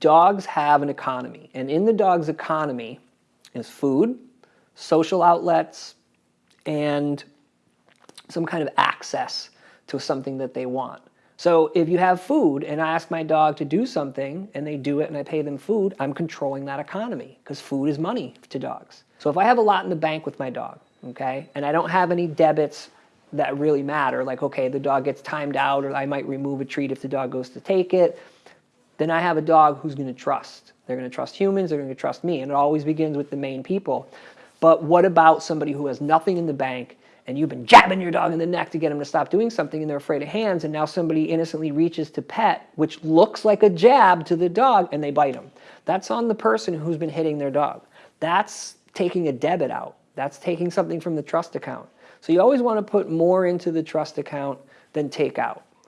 dogs have an economy. And in the dog's economy is food, social outlets, and some kind of access to something that they want. So if you have food and I ask my dog to do something and they do it and I pay them food, I'm controlling that economy because food is money to dogs. So if I have a lot in the bank with my dog, okay, and I don't have any debits that really matter, like, okay, the dog gets timed out or I might remove a treat if the dog goes to take it, then I have a dog who's going to trust. They're going to trust humans, they're going to trust me, and it always begins with the main people. But what about somebody who has nothing in the bank and you've been jabbing your dog in the neck to get him to stop doing something and they're afraid of hands and now somebody innocently reaches to pet, which looks like a jab to the dog and they bite him. That's on the person who's been hitting their dog. That's taking a debit out. That's taking something from the trust account. So you always want to put more into the trust account than take out.